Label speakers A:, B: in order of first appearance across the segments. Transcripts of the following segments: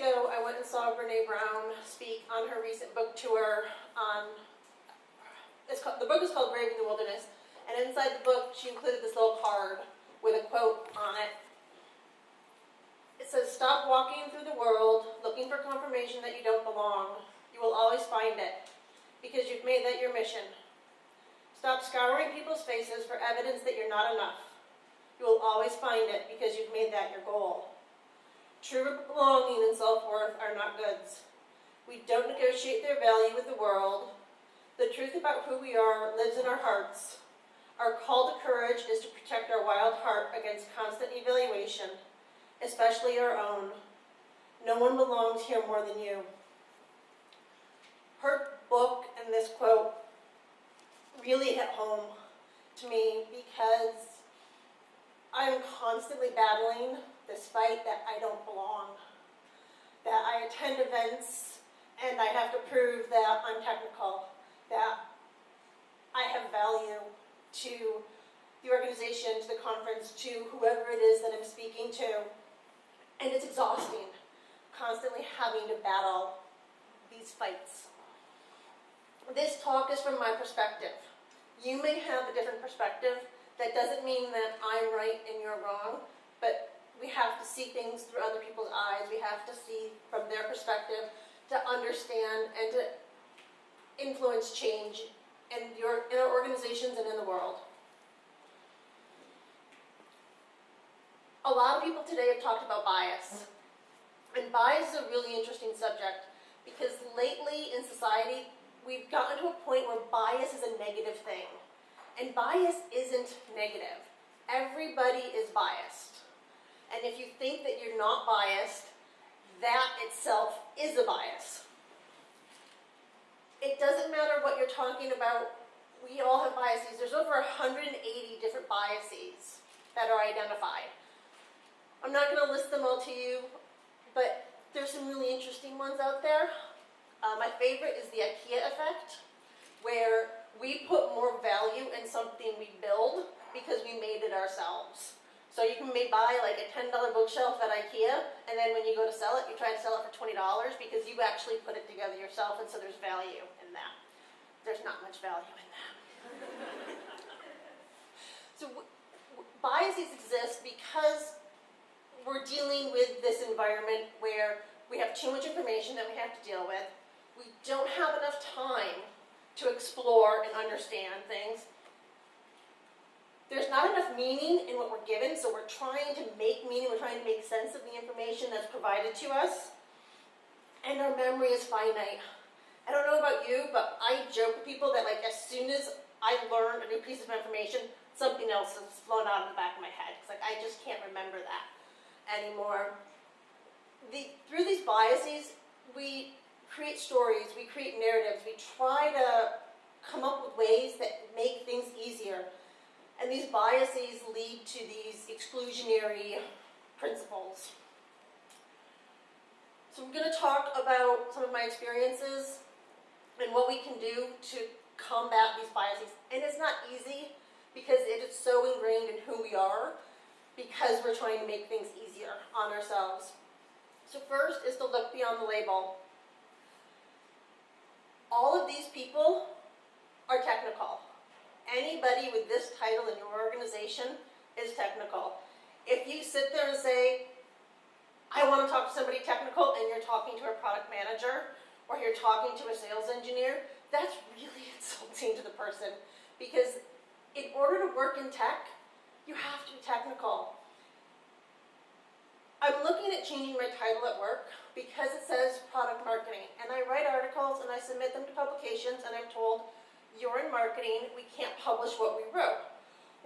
A: ago, I went and saw Brene Brown speak on her recent book tour on, it's called, the book is called Braving the Wilderness, and inside the book, she included this little card with a quote on it. It says, stop walking through the world looking for confirmation that you don't belong. You will always find it, because you've made that your mission. Stop scouring people's faces for evidence that you're not enough. You will always find it, because you've made that your goal. True belonging and self-worth are not goods. We don't negotiate their value with the world. The truth about who we are lives in our hearts. Our call to courage is to protect our wild heart against constant evaluation, especially our own. No one belongs here more than you. Her book and this quote really hit home to me because I'm constantly battling this fight that I don't belong. That I attend events and I have to prove that I'm technical, that I have value to the organization, to the conference, to whoever it is that I'm speaking to. And it's exhausting, constantly having to battle these fights. This talk is from my perspective. You may have a different perspective. That doesn't mean that I'm right and you're wrong, but we have to see things through other people's eyes. We have to see from their perspective to understand and to influence change in, your, in our organizations and in the world. A lot of people today have talked about bias. And bias is a really interesting subject because lately in society, we've gotten to a point where bias is a negative thing. And bias isn't negative. Everybody is biased. And if you think that you're not biased, that itself is a bias. It doesn't matter what you're talking about, we all have biases. There's over 180 different biases that are identified. I'm not going to list them all to you, but there's some really interesting ones out there. Uh, my favorite is the IKEA effect, where we put more value in something we build because we made it ourselves. So you can maybe buy like a $10 bookshelf at Ikea, and then when you go to sell it, you try to sell it for $20 because you actually put it together yourself, and so there's value in that. There's not much value in that. so biases exist because we're dealing with this environment where we have too much information that we have to deal with. We don't have enough time to explore and understand things there's not enough meaning in what we're given, so we're trying to make meaning, we're trying to make sense of the information that's provided to us. And our memory is finite. I don't know about you, but I joke with people that like as soon as I learn a new piece of information, something else has flown out of the back of my head. It's like I just can't remember that anymore. The, through these biases, we create stories, we create narratives, we try to come up with ways that. And these biases lead to these exclusionary principles. So I'm going to talk about some of my experiences and what we can do to combat these biases. And it's not easy because it is so ingrained in who we are because we're trying to make things easier on ourselves. So first is to look beyond the label. All of these people are technical anybody with this title in your organization is technical. If you sit there and say, I want to talk to somebody technical and you're talking to a product manager or you're talking to a sales engineer, that's really insulting to the person because in order to work in tech, you have to be technical. I'm looking at changing my title at work because it says product marketing and I write articles and I submit them to publications and I'm told you're in marketing, we can't publish what we wrote.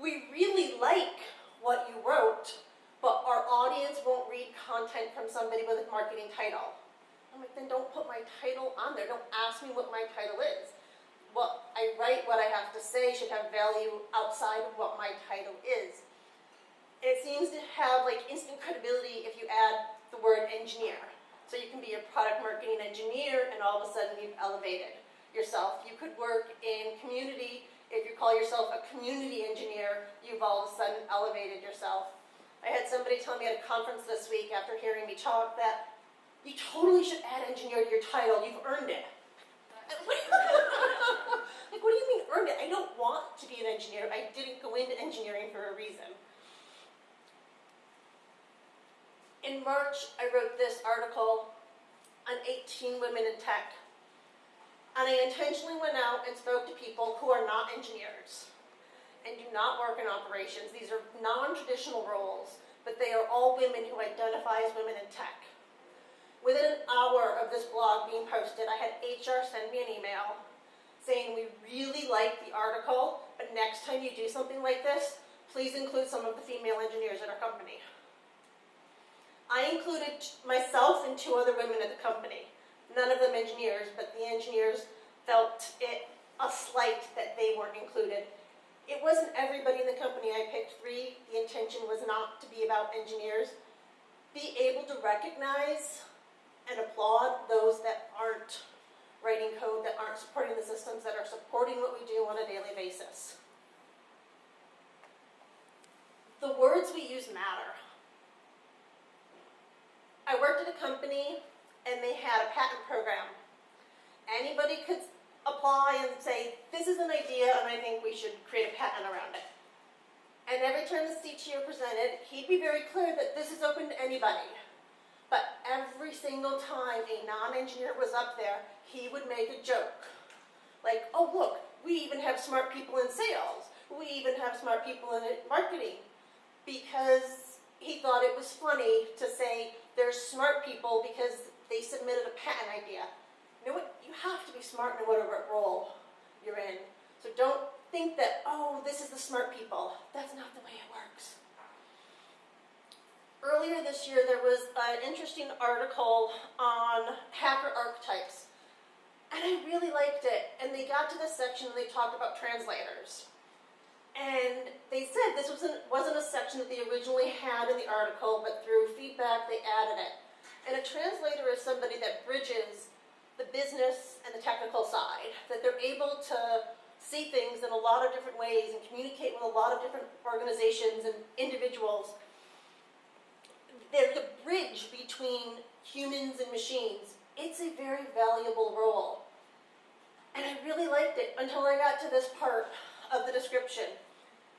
A: We really like what you wrote, but our audience won't read content from somebody with a marketing title. I'm like, then don't put my title on there. Don't ask me what my title is. What I write, what I have to say should have value outside of what my title is. It seems to have like instant credibility if you add the word engineer. So you can be a product marketing engineer and all of a sudden you've elevated yourself. You could work in community. If you call yourself a community engineer, you've all of a sudden elevated yourself. I had somebody tell me at a conference this week after hearing me talk that You totally should add engineer to your title. You've earned it. like, what do you mean earned it? I don't want to be an engineer. I didn't go into engineering for a reason. In March, I wrote this article on 18 women in tech. And I intentionally went out and spoke to people who are not engineers and do not work in operations. These are non-traditional roles, but they are all women who identify as women in tech. Within an hour of this blog being posted, I had HR send me an email saying we really like the article, but next time you do something like this, please include some of the female engineers at our company. I included myself and two other women at the company, none of them engineers, but the engineers felt it a slight that they weren't included. It wasn't everybody in the company. I picked three. The intention was not to be about engineers. Be able to recognize and applaud those that aren't writing code, that aren't supporting the systems, that are supporting what we do on a daily basis. The words we use matter. I worked at a company and they had a patent program. Anybody could apply and say, this is an idea and I think we should create a patent around it. And every time the CTO presented, he'd be very clear that this is open to anybody. But every single time a non-engineer was up there, he would make a joke. Like, oh look, we even have smart people in sales. We even have smart people in marketing. Because he thought it was funny to say there's smart people because they submitted a patent idea. You know what? You have to be smart in whatever role you're in. So don't think that, oh, this is the smart people. That's not the way it works. Earlier this year, there was an interesting article on hacker archetypes. And I really liked it. And they got to this section and they talked about translators. And they said this wasn't, wasn't a section that they originally had in the article, but through feedback they added it. And a translator is somebody that bridges the business and the technical side, that they're able to see things in a lot of different ways and communicate with a lot of different organizations and individuals. They're the bridge between humans and machines. It's a very valuable role. And I really liked it until I got to this part of the description.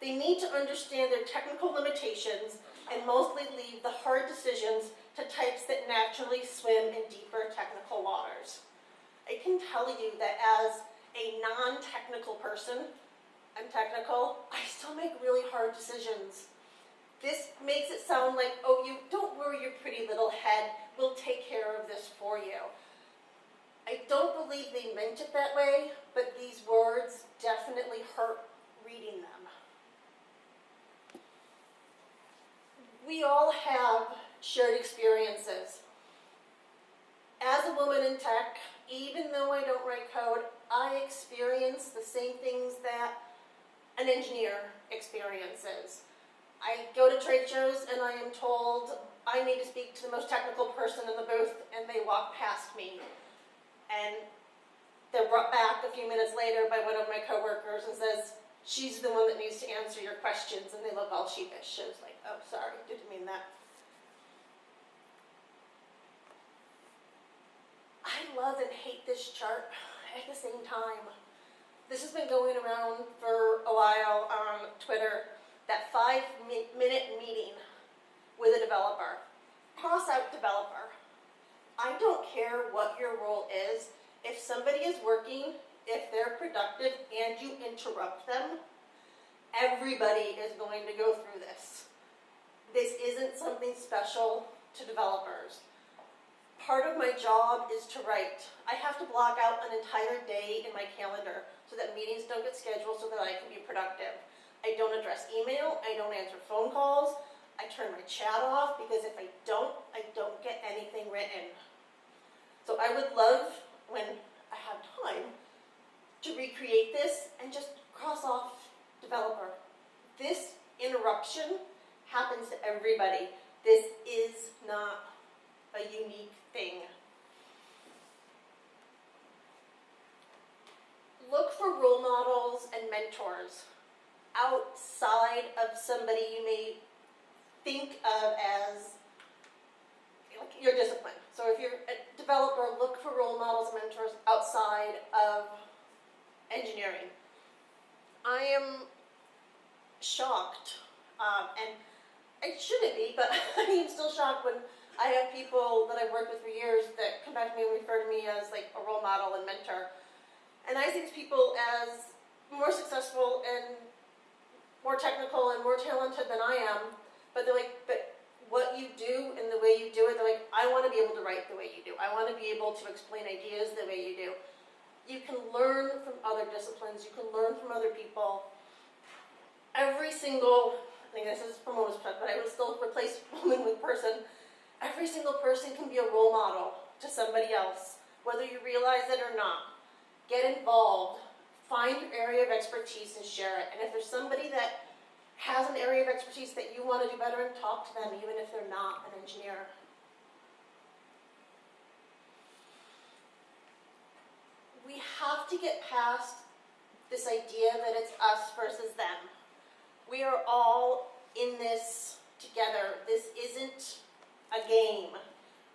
A: They need to understand their technical limitations and mostly leave the hard decisions to types that naturally swim in deeper technical waters. I can tell you that as a non-technical person, I'm technical, I still make really hard decisions. This makes it sound like, oh, you don't worry your pretty little head, we'll take care of this for you. I don't believe they meant it that way, but these words definitely hurt reading them. We all have shared experiences. As a woman in tech, even though I don't write code, I experience the same things that an engineer experiences. I go to trade shows and I am told I need to speak to the most technical person in the booth and they walk past me. And they're brought back a few minutes later by one of my coworkers and says, she's the one that needs to answer your questions, and they look all sheepish. I was like, oh, sorry, didn't mean that. I love and hate this chart at the same time. This has been going around for a while on Twitter, that five minute meeting with a developer. Cross out developer. I don't care what your role is. If somebody is working if they're productive and you interrupt them, everybody is going to go through this. This isn't something special to developers. Part of my job is to write. I have to block out an entire day in my calendar so that meetings don't get scheduled so that I can be productive. I don't address email, I don't answer phone calls, I turn my chat off because if I don't, I don't get anything written. So I would love, when I have time, to recreate this and just cross off developer. This interruption happens to everybody. This is not a unique thing. Look for role models and mentors outside of somebody you may think of as your discipline. So if you're a developer, look for role models and mentors outside of engineering. I am shocked, um, and I shouldn't be, but I am still shocked when I have people that I've worked with for years that come back to me and refer to me as like a role model and mentor. And I see these people as more successful and more technical and more talented than I am, but they're like, but what you do and the way you do it, they're like, I want to be able to write the way you do. I want to be able to explain ideas the way you do. You can learn from other disciplines. You can learn from other people. Every single, I think this is from woman's but I would still replace woman with person. Every single person can be a role model to somebody else, whether you realize it or not. Get involved. Find your area of expertise and share it. And if there's somebody that has an area of expertise that you want to do better in, talk to them, even if they're not an engineer. We have to get past this idea that it's us versus them. We are all in this together. This isn't a game,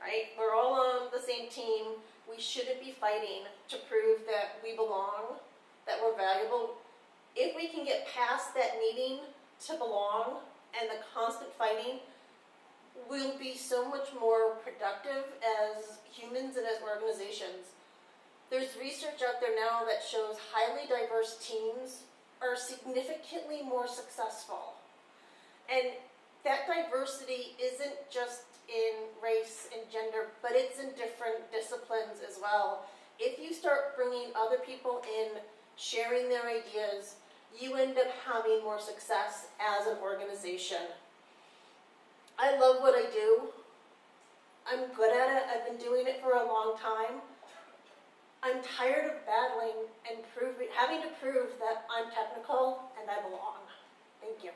A: right? We're all on the same team. We shouldn't be fighting to prove that we belong, that we're valuable. If we can get past that needing to belong and the constant fighting, we'll be so much more productive as humans and as organizations. There's research out there now that shows highly diverse teams are significantly more successful. And that diversity isn't just in race and gender, but it's in different disciplines as well. If you start bringing other people in, sharing their ideas, you end up having more success as an organization. I love what I do. I'm good at it. I've been doing it for a long time. I'm tired of battling and proving, having to prove that I'm technical and I belong. Thank you.